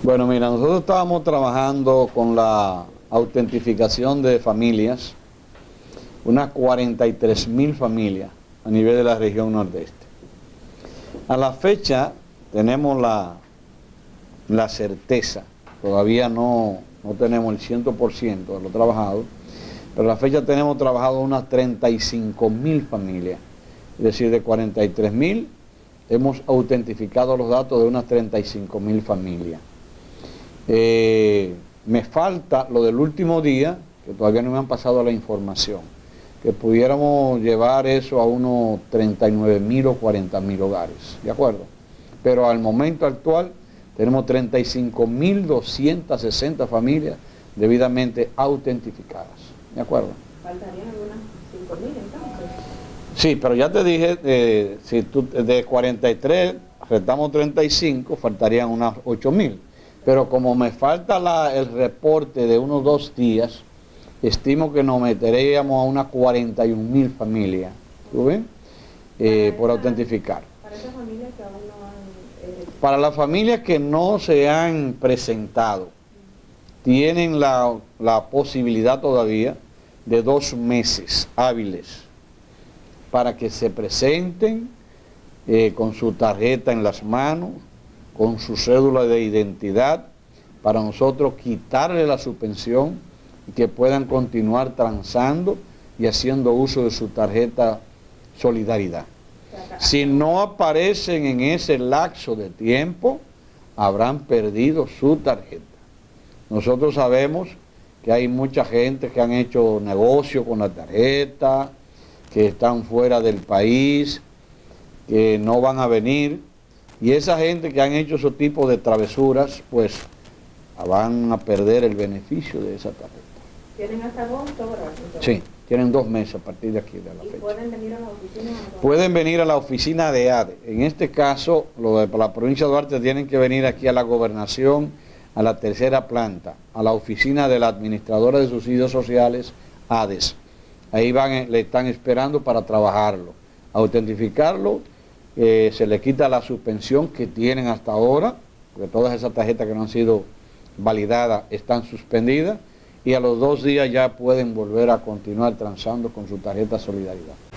Bueno, mira, nosotros estábamos trabajando con la autentificación de familias, unas 43 mil familias a nivel de la región nordeste. A la fecha tenemos la, la certeza, todavía no, no tenemos el 100% de lo trabajado, pero a la fecha tenemos trabajado unas 35 mil familias, es decir, de 43 mil hemos autentificado los datos de unas 35 mil familias. Eh, me falta lo del último día, que todavía no me han pasado la información, que pudiéramos llevar eso a unos 39 mil o 40 mil hogares, ¿de acuerdo? Pero al momento actual tenemos 35 mil 260 familias debidamente autentificadas, ¿de acuerdo? Faltarían algunas 5 mil entonces. Sí, pero ya te dije, eh, si tú de 43 restamos 35, faltarían unas 8 mil pero como me falta el reporte de unos dos días, estimo que nos meteríamos a unas 41 mil familias, ¿tú ves? Eh, por autentificar. Para esas familias que aún no han... Eh, para las familias que no se han presentado, tienen la, posibilidad todavía de dos meses hábiles para que se presenten eh, con su tarjeta en las manos, con su cédula de identidad para nosotros quitarle la suspensión y que puedan continuar transando y haciendo uso de su tarjeta Solidaridad. Si no aparecen en ese lapso de tiempo, habrán perdido su tarjeta. Nosotros sabemos que hay mucha gente que han hecho negocio con la tarjeta, que están fuera del país, que no van a venir y esa gente que han hecho ese tipo de travesuras, pues van a perder el beneficio de esa tarjeta. ¿Tienen hasta agosto ahora? Sí, tienen dos meses a partir de aquí, de la fecha. pueden venir a la oficina? Pueden venir a la oficina de ADE. En este caso, lo de la provincia de Duarte tienen que venir aquí a la gobernación, a la tercera planta, a la oficina de la administradora de subsidios sociales, ADES. Ahí van, le están esperando para trabajarlo, autentificarlo eh, se le quita la suspensión que tienen hasta ahora, porque todas esas tarjetas que no han sido validadas están suspendidas, y a los dos días ya pueden volver a continuar transando con su tarjeta Solidaridad.